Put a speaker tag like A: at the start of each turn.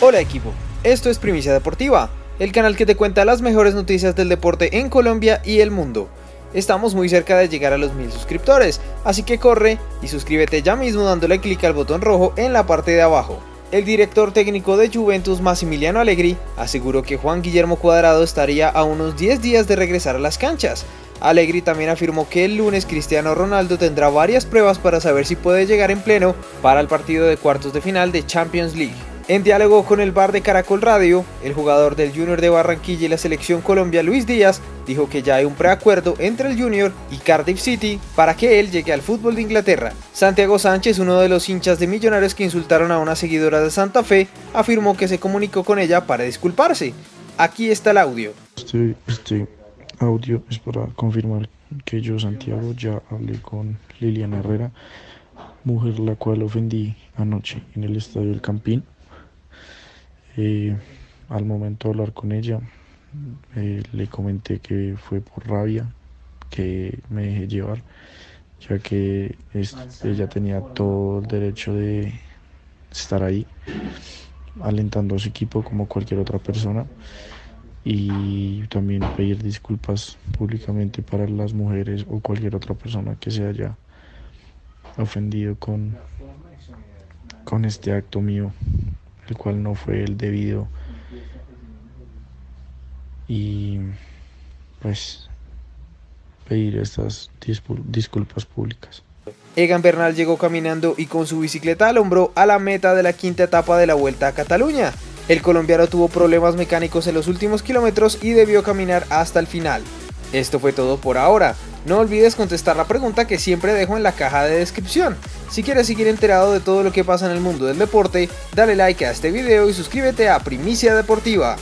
A: Hola equipo, esto es Primicia Deportiva, el canal que te cuenta las mejores noticias del deporte en Colombia y el mundo. Estamos muy cerca de llegar a los mil suscriptores, así que corre y suscríbete ya mismo dándole clic al botón rojo en la parte de abajo. El director técnico de Juventus, Massimiliano Allegri, aseguró que Juan Guillermo Cuadrado estaría a unos 10 días de regresar a las canchas. Allegri también afirmó que el lunes Cristiano Ronaldo tendrá varias pruebas para saber si puede llegar en pleno para el partido de cuartos de final de Champions League. En diálogo con el bar de Caracol Radio, el jugador del Junior de Barranquilla y la selección Colombia Luis Díaz dijo que ya hay un preacuerdo entre el Junior y Cardiff City para que él llegue al fútbol de Inglaterra. Santiago Sánchez, uno de los hinchas de Millonarios que insultaron a una seguidora de Santa Fe, afirmó que se comunicó con ella para disculparse. Aquí está el audio.
B: Este, este audio es para confirmar que yo, Santiago, ya hablé con Liliana Herrera, mujer la cual ofendí anoche en el estadio del Campín. Al momento de hablar con ella, eh, le comenté que fue por rabia que me dejé llevar, ya que ella tenía todo el derecho de estar ahí, alentando a su equipo como cualquier otra persona y también pedir disculpas públicamente para las mujeres o cualquier otra persona que se haya ofendido con, con este acto mío el cual no fue el debido. Y pues pedir estas disculpas públicas.
A: Egan Bernal llegó caminando y con su bicicleta al hombro a la meta de la quinta etapa de la Vuelta a Cataluña. El colombiano tuvo problemas mecánicos en los últimos kilómetros y debió caminar hasta el final. Esto fue todo por ahora. No olvides contestar la pregunta que siempre dejo en la caja de descripción. Si quieres seguir enterado de todo lo que pasa en el mundo del deporte, dale like a este video y suscríbete a Primicia Deportiva.